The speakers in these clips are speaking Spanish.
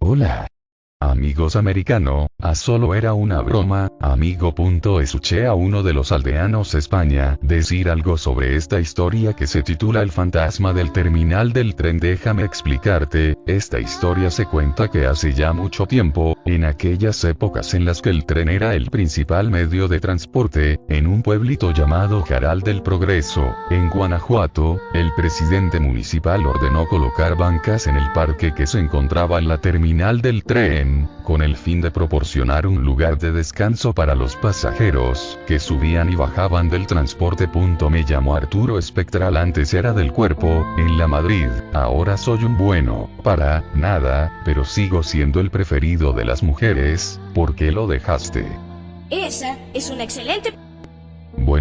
Hola. Amigos americano, a solo era una broma, amigo. Escuché a uno de los aldeanos España decir algo sobre esta historia que se titula El fantasma del terminal del tren. Déjame explicarte, esta historia se cuenta que hace ya mucho tiempo, en aquellas épocas en las que el tren era el principal medio de transporte, en un pueblito llamado Jaral del Progreso, en Guanajuato, el presidente municipal ordenó colocar bancas en el parque que se encontraba en la terminal del tren, con el fin de proporcionar un lugar de descanso para los pasajeros, que subían y bajaban del transporte. Me llamo Arturo Espectral antes era del cuerpo, en la Madrid, ahora soy un bueno, para, nada, pero sigo siendo el preferido de las mujeres, ¿por qué lo dejaste? Esa es una excelente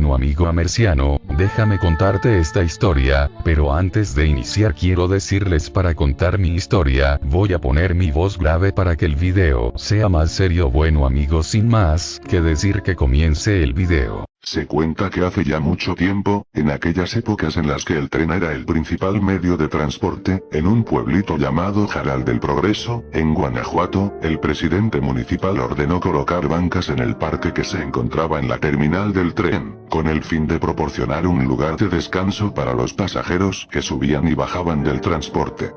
Bueno amigo amerciano, déjame contarte esta historia, pero antes de iniciar quiero decirles para contar mi historia, voy a poner mi voz grave para que el video sea más serio. Bueno amigos sin más que decir que comience el video. Se cuenta que hace ya mucho tiempo, en aquellas épocas en las que el tren era el principal medio de transporte, en un pueblito llamado Jaral del Progreso, en Guanajuato, el presidente municipal ordenó colocar bancas en el parque que se encontraba en la terminal del tren, con el fin de proporcionar un lugar de descanso para los pasajeros que subían y bajaban del transporte.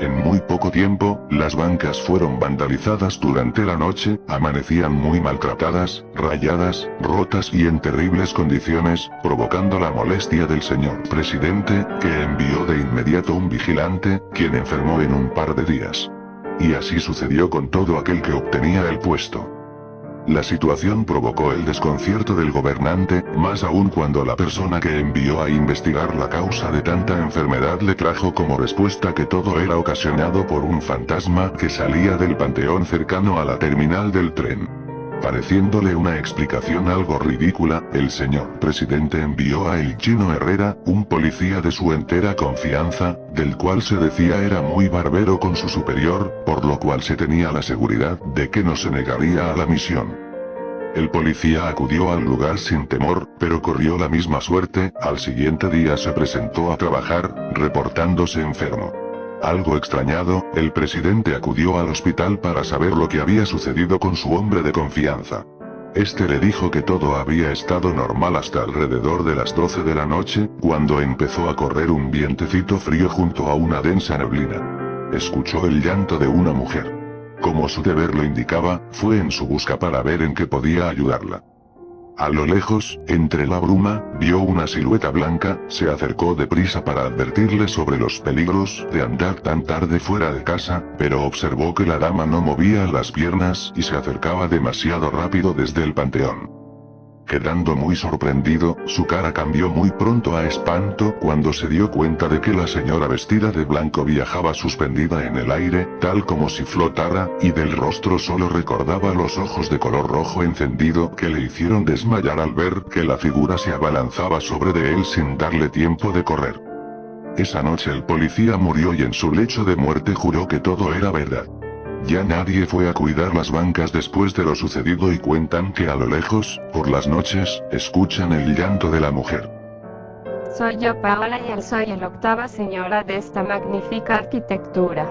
En muy poco tiempo, las bancas fueron vandalizadas durante la noche, amanecían muy maltratadas, rayadas, rotas y en terribles condiciones, provocando la molestia del señor presidente, que envió de inmediato un vigilante, quien enfermó en un par de días. Y así sucedió con todo aquel que obtenía el puesto. La situación provocó el desconcierto del gobernante, más aún cuando la persona que envió a investigar la causa de tanta enfermedad le trajo como respuesta que todo era ocasionado por un fantasma que salía del panteón cercano a la terminal del tren. Pareciéndole una explicación algo ridícula, el señor presidente envió a El Chino Herrera, un policía de su entera confianza, del cual se decía era muy barbero con su superior, por lo cual se tenía la seguridad de que no se negaría a la misión. El policía acudió al lugar sin temor, pero corrió la misma suerte, al siguiente día se presentó a trabajar, reportándose enfermo. Algo extrañado, el presidente acudió al hospital para saber lo que había sucedido con su hombre de confianza. Este le dijo que todo había estado normal hasta alrededor de las 12 de la noche, cuando empezó a correr un vientecito frío junto a una densa neblina. Escuchó el llanto de una mujer. Como su deber lo indicaba, fue en su busca para ver en qué podía ayudarla. A lo lejos, entre la bruma, vio una silueta blanca, se acercó deprisa para advertirle sobre los peligros de andar tan tarde fuera de casa, pero observó que la dama no movía las piernas y se acercaba demasiado rápido desde el panteón. Quedando muy sorprendido, su cara cambió muy pronto a espanto cuando se dio cuenta de que la señora vestida de blanco viajaba suspendida en el aire, tal como si flotara, y del rostro solo recordaba los ojos de color rojo encendido que le hicieron desmayar al ver que la figura se abalanzaba sobre de él sin darle tiempo de correr. Esa noche el policía murió y en su lecho de muerte juró que todo era verdad. Ya nadie fue a cuidar las bancas después de lo sucedido y cuentan que a lo lejos, por las noches, escuchan el llanto de la mujer. Soy yo Paola y soy la octava señora de esta magnífica arquitectura.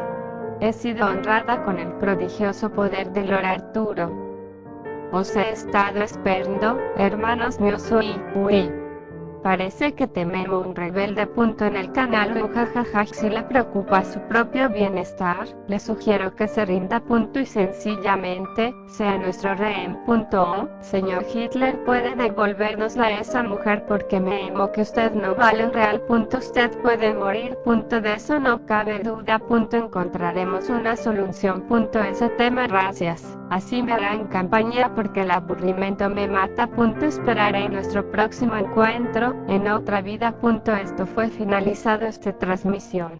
He sido honrada con el prodigioso poder de Lord Arturo. Os he estado esperando, hermanos míos soy, uy. Parece que tememos un rebelde. Punto en el canal jajaja si le preocupa su propio bienestar, le sugiero que se rinda. Punto y sencillamente, sea nuestro rehén. Punto. Señor Hitler puede devolvernosla a esa mujer porque me emo que usted no vale un real. Punto usted puede morir. Punto de eso no cabe duda. Punto encontraremos una solución. Punto ese tema gracias. Así me hará en campaña porque el aburrimiento me mata. Esperaré nuestro próximo encuentro en otra vida. Esto fue finalizado esta transmisión.